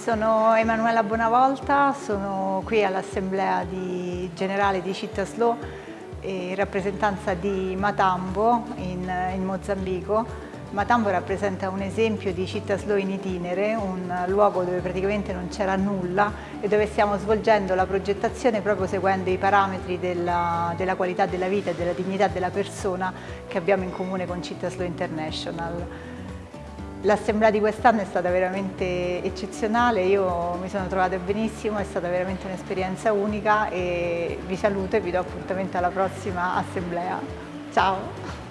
sono Emanuela Bonavolta, sono qui all'Assemblea Generale di Città in rappresentanza di Matambo in, in Mozambico Matambo rappresenta un esempio di città slow in itinere, un luogo dove praticamente non c'era nulla e dove stiamo svolgendo la progettazione proprio seguendo i parametri della, della qualità della vita e della dignità della persona che abbiamo in comune con Città Slow International. L'assemblea di quest'anno è stata veramente eccezionale, io mi sono trovata benissimo, è stata veramente un'esperienza unica e vi saluto e vi do appuntamento alla prossima assemblea. Ciao!